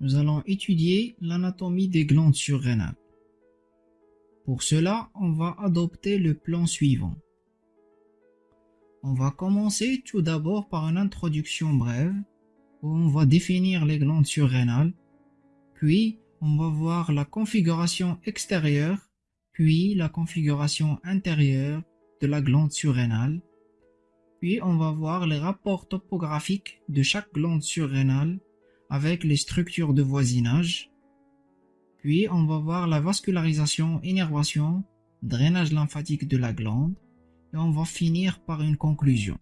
nous allons étudier l'anatomie des glandes surrénales. Pour cela, on va adopter le plan suivant. On va commencer tout d'abord par une introduction brève où on va définir les glandes surrénales, puis on va voir la configuration extérieure, puis la configuration intérieure de la glande surrénale, puis on va voir les rapports topographiques de chaque glande surrénale avec les structures de voisinage. Puis on va voir la vascularisation, énervation, drainage lymphatique de la glande et on va finir par une conclusion.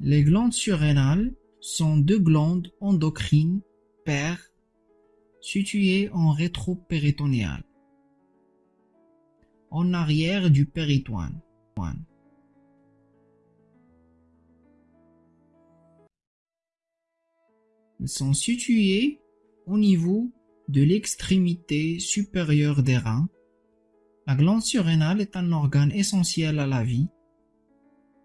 Les glandes surrénales sont deux glandes endocrines paires situées en rétropéritonéal, en arrière du péritoine. Sont situées au niveau de l'extrémité supérieure des reins. La glande surrénale est un organe essentiel à la vie.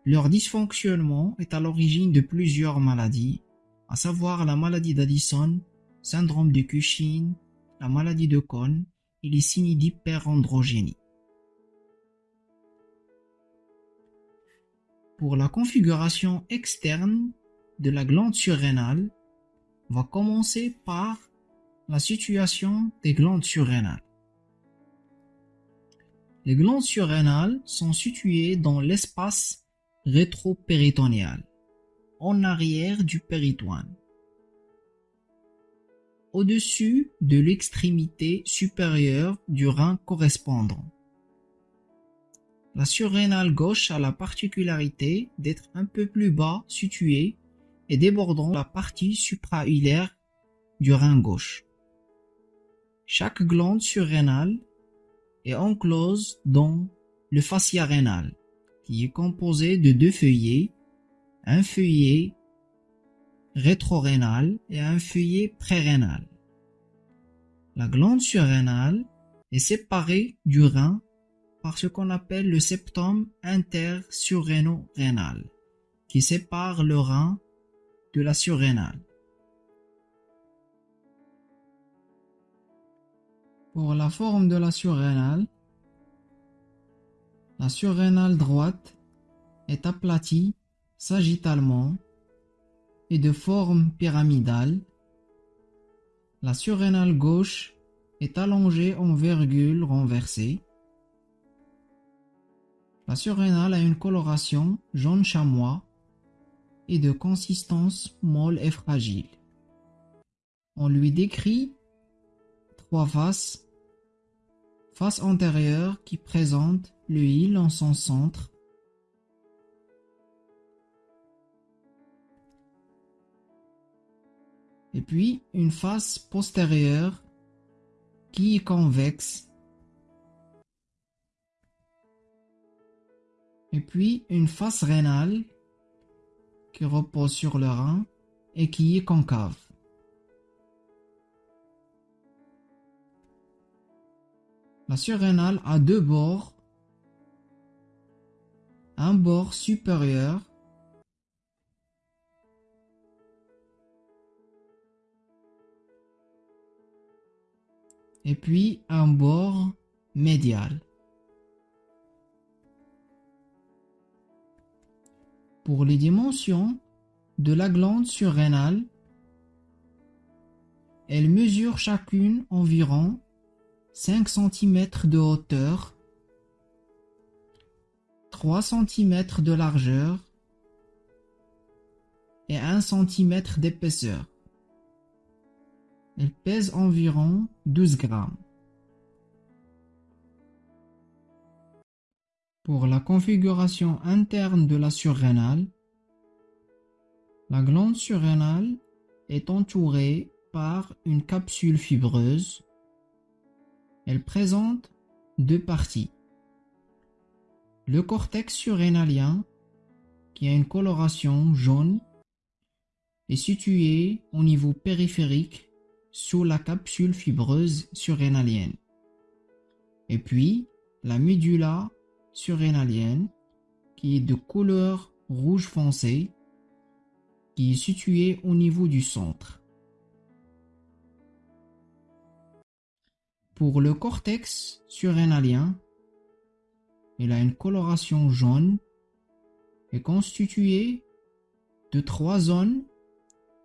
Leur dysfonctionnement est à l'origine de plusieurs maladies, à savoir la maladie d'Addison, syndrome de Cushing, la maladie de Cohn et les signes d'hyperandrogénie. Pour la configuration externe de la glande surrénale, va commencer par la situation des glandes surrénales. Les glandes surrénales sont situées dans l'espace rétropéritonéal, en arrière du péritoine, au-dessus de l'extrémité supérieure du rein correspondant. La surrénale gauche a la particularité d'être un peu plus bas située et débordant la partie suprahilaire du rein gauche. Chaque glande surrénale est enclose dans le fascia rénal, qui est composé de deux feuillets, un feuillet rétrorénal et un feuillet prérénal. La glande surrénale est séparée du rein par ce qu'on appelle le septum intersurréno-rénal, qui sépare le rein de la surrénale. Pour la forme de la surrénale, la surrénale droite est aplatie sagittalement et de forme pyramidale. La surrénale gauche est allongée en virgule renversée. La surrénale a une coloration jaune chamois de consistance molle et fragile. On lui décrit trois faces. Face antérieure qui présente le île en son centre. Et puis une face postérieure qui est convexe. Et puis une face rénale qui repose sur le rein et qui est concave. La surrénale a deux bords, un bord supérieur et puis un bord médial. Pour les dimensions de la glande surrénale, elles mesurent chacune environ 5 cm de hauteur, 3 cm de largeur et 1 cm d'épaisseur. Elles pèsent environ 12 grammes. Pour la configuration interne de la surrénale, la glande surrénale est entourée par une capsule fibreuse. Elle présente deux parties. Le cortex surrénalien, qui a une coloration jaune, est situé au niveau périphérique sous la capsule fibreuse surrénalienne. Et puis, la médula surrénalienne qui est de couleur rouge foncé, qui est situé au niveau du centre. Pour le cortex surrénalien, il a une coloration jaune et constitué de trois zones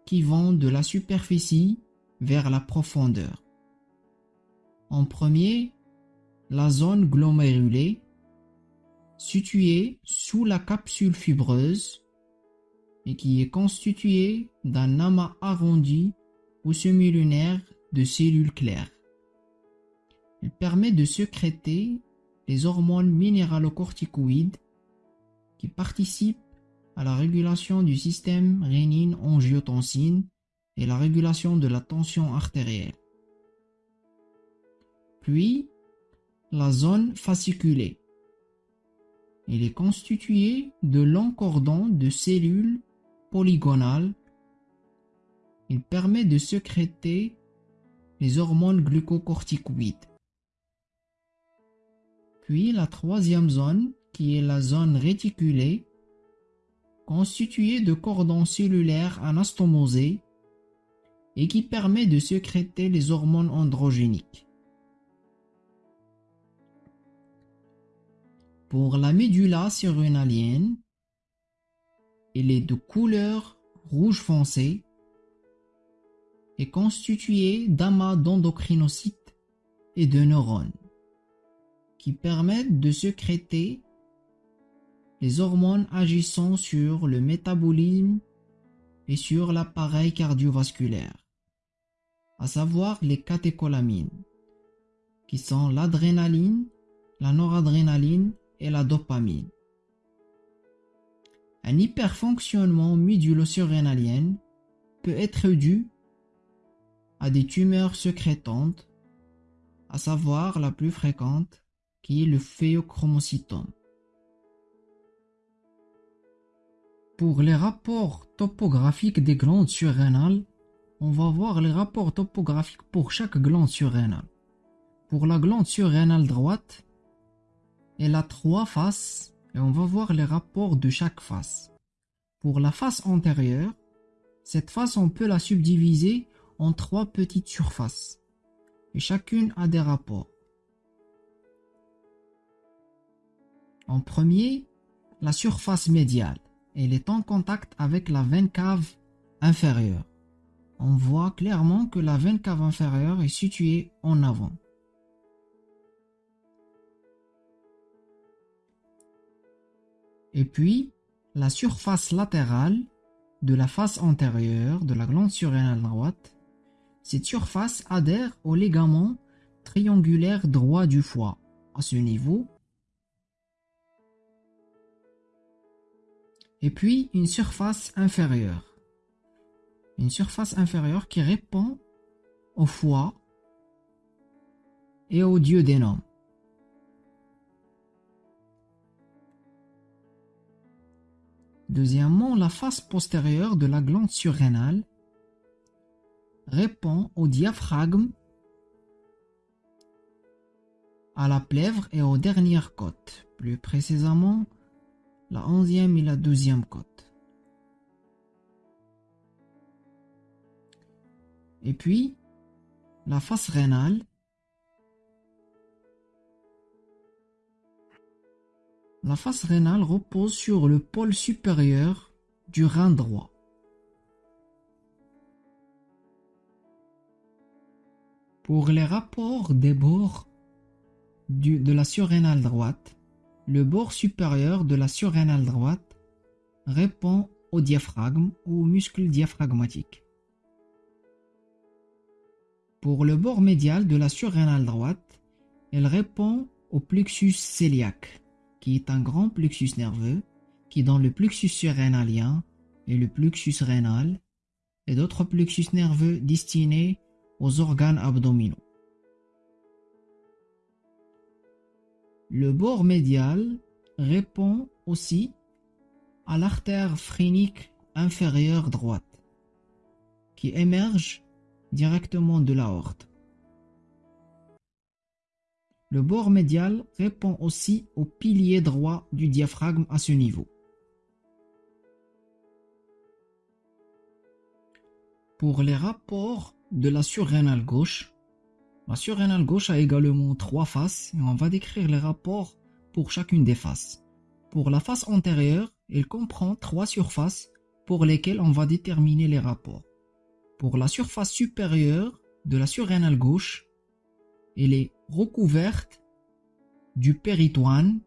qui vont de la superficie vers la profondeur. En premier, la zone glomérulée, située sous la capsule fibreuse et qui est constituée d'un amas arrondi ou semi-lunaire de cellules claires. Elle permet de sécréter les hormones minéralocorticoïdes qui participent à la régulation du système rénine-angiotensine et la régulation de la tension artérielle. Puis, la zone fasciculée. Elle est constituée de longs cordons de cellules polygonales. Il permet de sécréter les hormones glucocorticoïdes. Puis la troisième zone, qui est la zone réticulée, constituée de cordons cellulaires anastomosés et qui permet de sécréter les hormones androgéniques. Pour la médula surrénalienne, elle est de couleur rouge foncé et constituée d'amas d'endocrinocytes et de neurones qui permettent de sécréter les hormones agissant sur le métabolisme et sur l'appareil cardiovasculaire, à savoir les catécholamines, qui sont l'adrénaline, la noradrénaline et la dopamine. Un hyperfonctionnement médulo-surrénalien peut être dû à des tumeurs sécrétantes, à savoir la plus fréquente, qui est le phéochromocytome. Pour les rapports topographiques des glandes surrénales, on va voir les rapports topographiques pour chaque glande surrénale. Pour la glande surrénale droite, elle a trois faces et on va voir les rapports de chaque face. Pour la face antérieure, cette face on peut la subdiviser en trois petites surfaces et chacune a des rapports. En premier, la surface médiale elle est en contact avec la veine cave inférieure. On voit clairement que la veine cave inférieure est située en avant. Et puis, la surface latérale de la face antérieure de la glande surrénale droite, cette surface adhère au ligament triangulaire droit du foie. À ce niveau, et puis une surface inférieure. Une surface inférieure qui répond au foie et au duodénum. Deuxièmement, la face postérieure de la glande surrénale répond au diaphragme, à la plèvre et aux dernières côtes, plus précisément la onzième et la douzième côte. Et puis, la face rénale La face rénale repose sur le pôle supérieur du rein droit. Pour les rapports des bords de la surrénale droite, le bord supérieur de la surrénale droite répond au diaphragme ou au muscle diaphragmatique. Pour le bord médial de la surrénale droite, elle répond au plexus cœliaque, qui est un grand plexus nerveux qui dans le plexus surrénalien et le plexus rénal et d'autres plexus nerveux destinés aux organes abdominaux. Le bord médial répond aussi à l'artère phrénique inférieure droite, qui émerge directement de l'aorte. Le bord médial répond aussi au pilier droit du diaphragme à ce niveau. Pour les rapports de la surrénale gauche, la surrénale gauche a également trois faces et on va décrire les rapports pour chacune des faces. Pour la face antérieure, elle comprend trois surfaces pour lesquelles on va déterminer les rapports. Pour la surface supérieure de la surrénale gauche, elle est recouverte du péritoine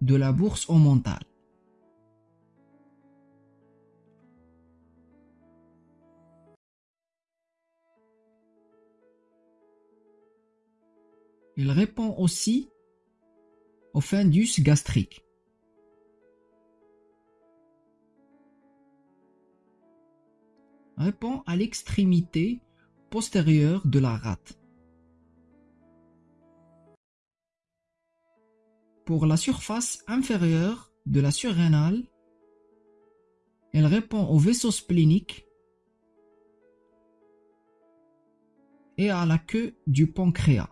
de la bourse omontale. Il répond aussi au fundus gastrique. Répond à l'extrémité postérieure de la rate. Pour la surface inférieure de la surrénale, elle répond au vaisseau splénique et à la queue du pancréas.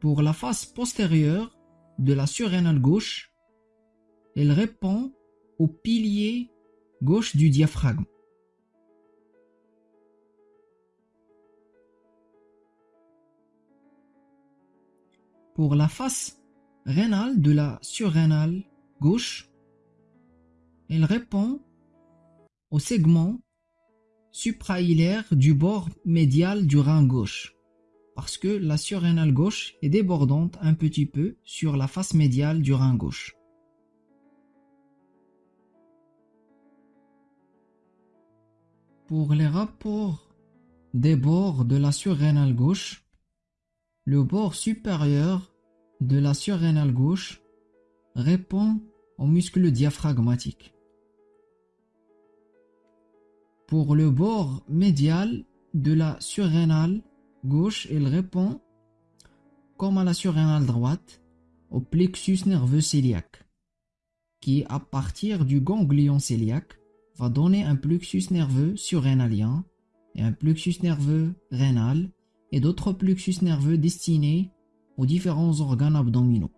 Pour la face postérieure de la surrénale gauche, elle répond au pilier gauche du diaphragme. Pour la face rénale de la surrénale gauche, elle répond au segment suprahilaire du bord médial du rein gauche parce que la surrénale gauche est débordante un petit peu sur la face médiale du rein gauche. Pour les rapports des bords de la surrénale gauche, le bord supérieur de la surrénale gauche répond au muscle diaphragmatique. Pour le bord médial de la surrénale gauche, il répond, comme à la surrénale droite, au plexus nerveux cœliaque, qui, à partir du ganglion cœliaque, va donner un plexus nerveux surrénalien et un plexus nerveux rénal et d'autres plexus nerveux destinés aux différents organes abdominaux.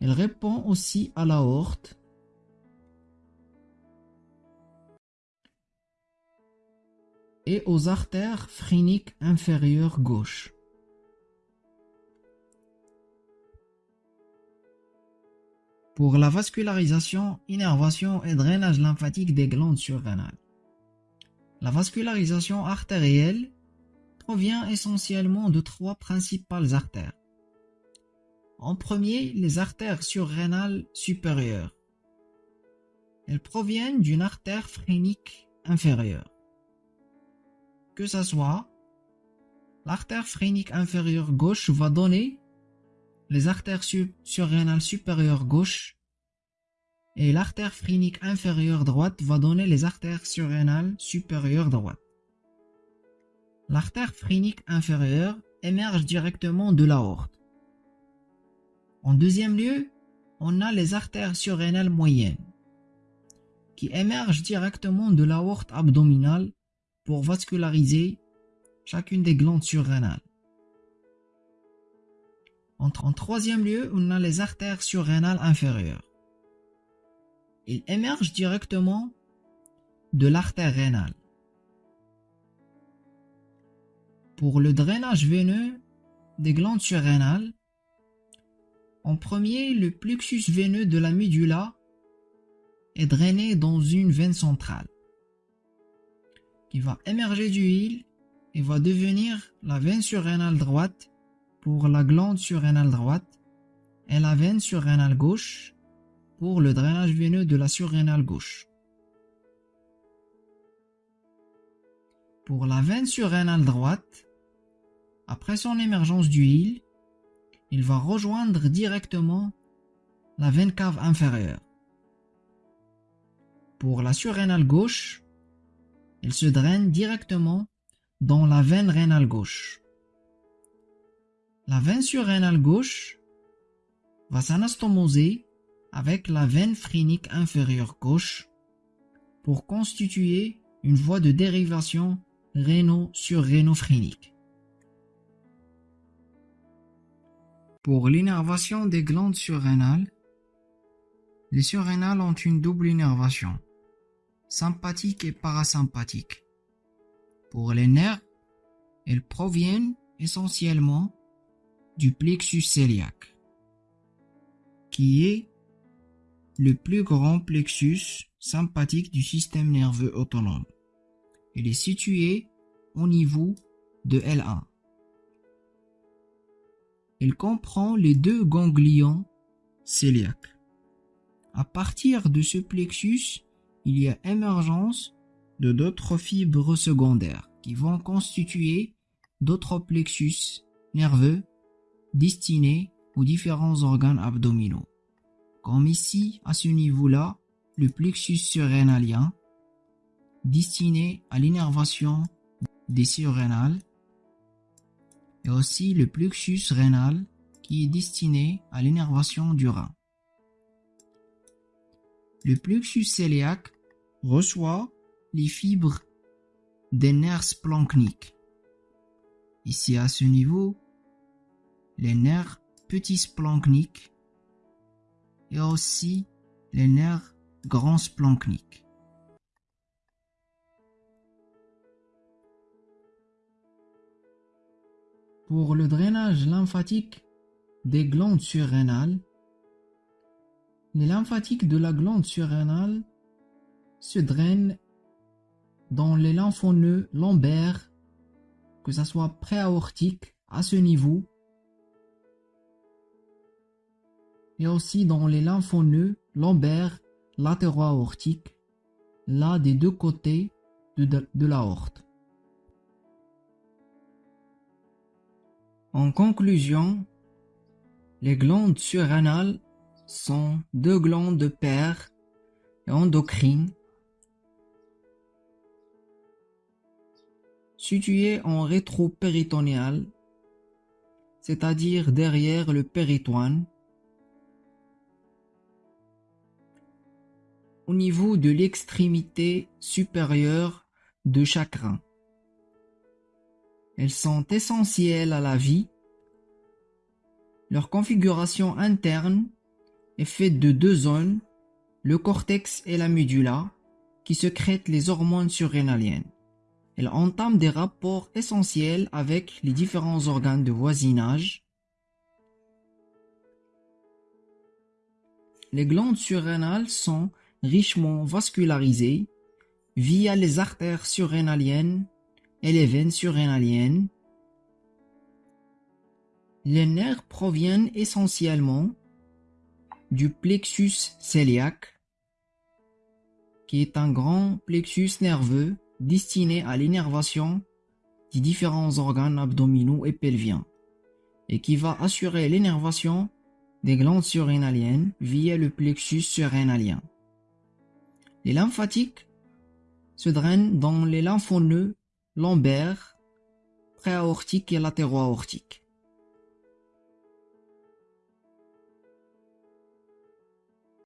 Il répond aussi à l'aorte et aux artères phréniques inférieures gauche. Pour la vascularisation, innervation et drainage lymphatique des glandes surrénales. La vascularisation artérielle provient essentiellement de trois principales artères. En premier, les artères surrénales supérieures. Elles proviennent d'une artère phrénique inférieure que ce soit l'artère phrénique inférieure gauche va donner les artères surrénales supérieures gauche et l'artère phrénique inférieure droite va donner les artères surrénales supérieures droite. L'artère phrénique inférieure émerge directement de l'aorte. En deuxième lieu, on a les artères surrénales moyennes qui émergent directement de l'aorte abdominale pour vasculariser chacune des glandes surrénales. En, troisième lieu, on a les artères surrénales inférieures. Ils émergent directement de l'artère rénale. Pour le drainage veineux des glandes surrénales, en premier, le plexus veineux de la médula est drainé dans une veine centrale qui va émerger du hile et va devenir la veine surrénale droite pour la glande surrénale droite et la veine surrénale gauche pour le drainage veineux de la surrénale gauche. Pour la veine surrénale droite, après son émergence du hile, il va rejoindre directement la veine cave inférieure. Pour la surrénale gauche, il se draine directement dans la veine rénale gauche. La veine surrénale gauche va s'anastomoser avec la veine phrénique inférieure gauche pour constituer une voie de dérivation réno Pour l'innervation des glandes surrénales, Les surrénales ont une double innervation, sympathique et parasympathique. Pour les nerfs, elles proviennent essentiellement du plexus cœliaque, qui est le plus grand plexus sympathique du système nerveux autonome. Il est situé au niveau de L1. Il comprend les deux ganglions cœliaques. À partir de ce plexus, il y a émergence de d'autres fibres secondaires qui vont constituer d'autres plexus nerveux destinés aux différents organes abdominaux. Comme ici, à ce niveau-là, le plexus surrénalien destiné à l'innervation des surrénales et aussi le plexus rénal qui est destiné à l'innervation du rein. Le plexus cœliaque reçoit les fibres des nerfs splanchniques. Ici à ce niveau, les nerfs petits splanchniques et aussi les nerfs grands splanchniques. Pour le drainage lymphatique des glandes surrénales, les lymphatiques de la glande surrénale se drainent dans les lymphoneux lombaires, que ce soit préaortique à ce niveau, et aussi dans les lymphoneux lombaires latéro-aortiques, là des deux côtés de, l'aorte. En conclusion, les glandes surrénales sont deux glandes de père et endocrines situées en rétropéritonéal, c'est-à-dire derrière le péritoine, au niveau de l'extrémité supérieure de chaque rein. Elles sont essentielles à la vie. Leur configuration interne est faite de deux zones, le cortex et la médula, qui secrètent les hormones surrénaliennes. Elles entament des rapports essentiels avec les différents organes de voisinage. Les glandes surrénales sont richement vascularisées via les artères surrénaliennes les veines surrénaliennes. Les nerfs proviennent essentiellement du plexus cœliaque, qui est un grand plexus nerveux destiné à l'innervation des différents organes abdominaux et pelviens, et qui va assurer l'innervation des glandes surrénaliennes via le plexus surrénalien. Les lymphatiques se drainent dans les lymphoneux lombaires, préaortiques et latéro-aortiques.